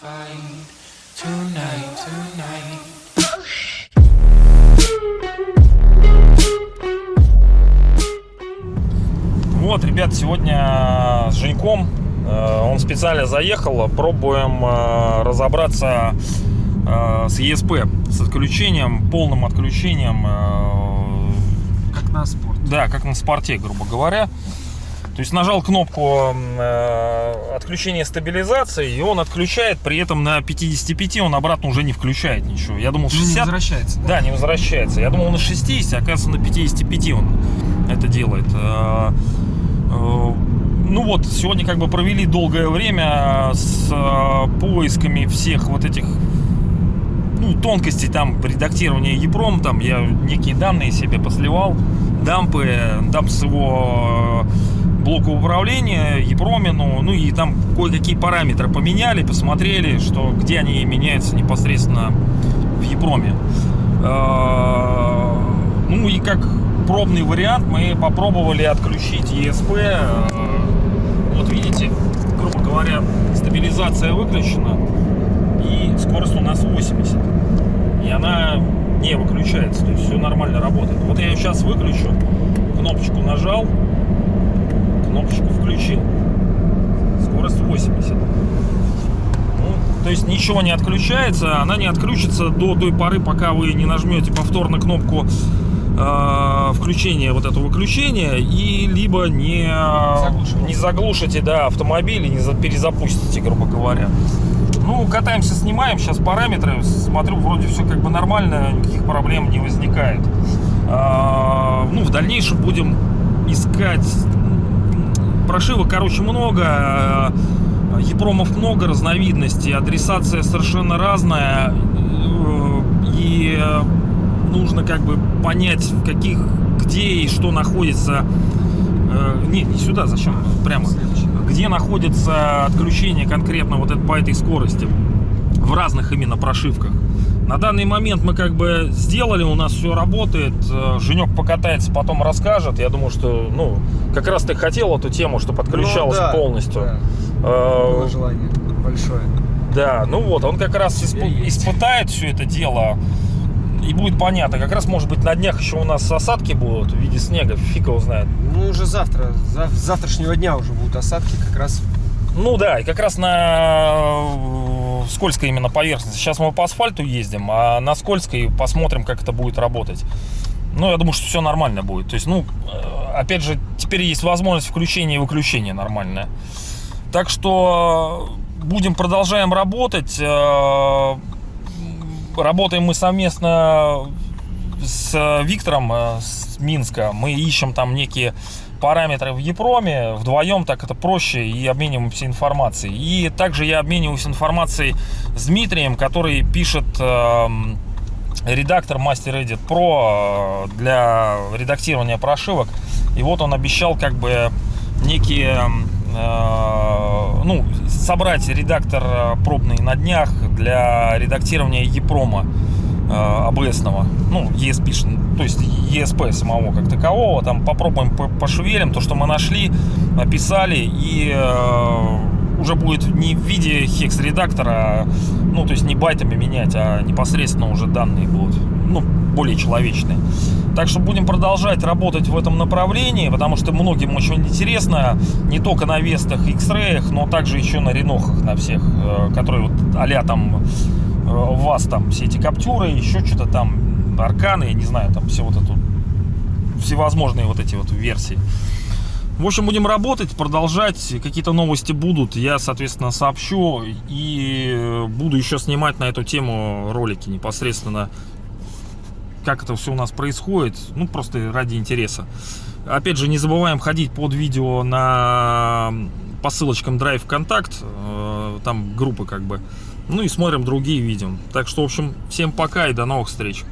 find tonight, tonight. Вот, ребят, сегодня с Женьком, э, он специально заехал, пробуем э, разобраться э, с ESP, с отключением, полным отключением, э, Как на спорт. да, как на спорте, грубо говоря. То есть нажал кнопку э, отключения стабилизации, и он отключает, при этом на 55 он обратно уже не включает ничего. Я думал Ну, не 60, возвращается. да, не возвращается. Я думал на 60, а оказывается на 55 он это делает. Э, э, Ну вот, сегодня как бы провели долгое время с э, поисками всех вот этих ну, тонкостей там редактирования EEPROM, там я некие данные себе посливал, дампы, дамп с его э, блока управления, EEPROM, ну и там кое-какие параметры поменяли, посмотрели, что где они меняются непосредственно в EEPROM. Э, Ну и как пробный вариант мы попробовали отключить ESP. Э, Вот видите, грубо говоря, стабилизация выключена и скорость у нас 80. И она не выключается, то есть все нормально работает. Вот я ее сейчас выключу, кнопочку нажал, кнопочку включил. Скорость 80. Ну, то есть ничего не отключается, она не отключится до той поры, пока вы не нажмете повторно кнопку э, включения вот этого выключения и либо не, Заглушите. не заглушите да, автомобиль и не за- перезапустите, грубо говоря. Ну, катаемся, снимаем сейчас параметры, смотрю, вроде все как бы нормально, никаких проблем не возникает. А, ну, в дальнейшем будем искать прошивок, короче, много, епромов много, разновидностей, адресация совершенно разная, э, и э, нужно как бы понять, в каких, где и что находится. Э, Не, не сюда, зачем? Прямо где находится отключение конкретно вот это, по этой скорости в разных именно прошивках. На данный момент мы как бы сделали, у нас все работает. Э, Женек покатается, потом расскажет. Я думаю, что, ну, как раз ты хотел эту тему, чтобы отключалось Ну, да, полностью. да. Э, Было желание большое. да, ну вот, он как раз исп- испытает все это дело. И будет понятно. Как раз, может быть, на днях еще у нас осадки будут в виде снега. Фиг его знает. Ну, уже завтра, зав- завтрашнего дня уже будут осадки как раз. Ну да, и как раз на скользкой именно поверхности. Сейчас мы по асфальту ездим, а на скользкой посмотрим, как это будет работать. Ну, я думаю, что все нормально будет. То есть, ну, э, опять же, теперь есть возможность включения и выключения нормальная. Так что э, будем, продолжаем работать. Э, Работаем мы совместно с Виктором с Минска. Мы ищем там некие параметры в Епроме. Вдвоем так это проще и обмениваемся информацией. И также я обмениваюсь информацией с Дмитрием, который пишет эм, редактор Master Edit Pro э, для редактирования прошивок. И вот он обещал как бы некие э, ну, собрать редактор э, пробный на днях для редактирования Епрома э, ABS-ного, ну, ESP, то есть ESP самого как такового, там попробуем по- пошевелим то, что мы нашли, описали, и э, уже будет не в виде хекс-редактора, ну, то есть не байтами менять, а непосредственно уже данные будут, ну, более человечные. Так что будем продолжать работать в этом направлении, потому что многим очень интересно, не только на Вестах, X-Ray, но также еще на Ренохах, на всех, э, которые вот а там э, вас там все эти каптюры, еще что-то там, арканы, я не знаю, там все вот это, всевозможные вот эти вот версии. В общем, будем работать, продолжать, какие-то новости будут, я, соответственно, сообщу и буду еще снимать на эту тему ролики непосредственно, как это все у нас происходит, ну, просто ради интереса. Опять же, не забываем ходить под видео на по ссылочкам Drive Контакт, э, там группы как бы, ну и смотрим другие видео. Так что, в общем, всем пока и до новых встреч.